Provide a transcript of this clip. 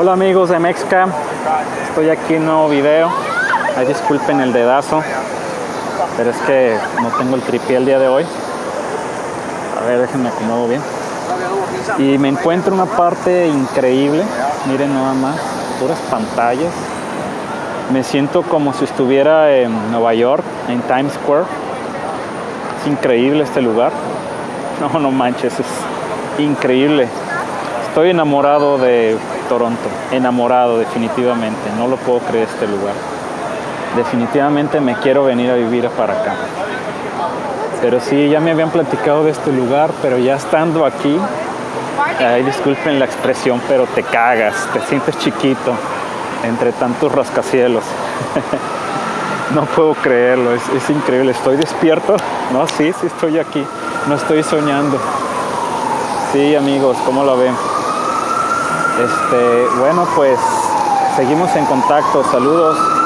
Hola amigos de Mexcam, estoy aquí en un nuevo video. Ay, disculpen el dedazo, pero es que no tengo el tripié el día de hoy. A ver, déjenme acomodo bien. Y me encuentro una parte increíble. Miren nada más, puras pantallas. Me siento como si estuviera en Nueva York, en Times Square. Es increíble este lugar. No, no manches, es increíble. Estoy enamorado de Toronto, enamorado definitivamente. No lo puedo creer este lugar. Definitivamente me quiero venir a vivir para acá. Pero sí, ya me habían platicado de este lugar, pero ya estando aquí, ay, disculpen la expresión, pero te cagas, te sientes chiquito entre tantos rascacielos. no puedo creerlo, es, es, increíble. ¿Estoy despierto? No, sí, sí estoy aquí. No estoy soñando. Sí, amigos, ¿cómo lo ven? Este, bueno, pues seguimos en contacto. Saludos.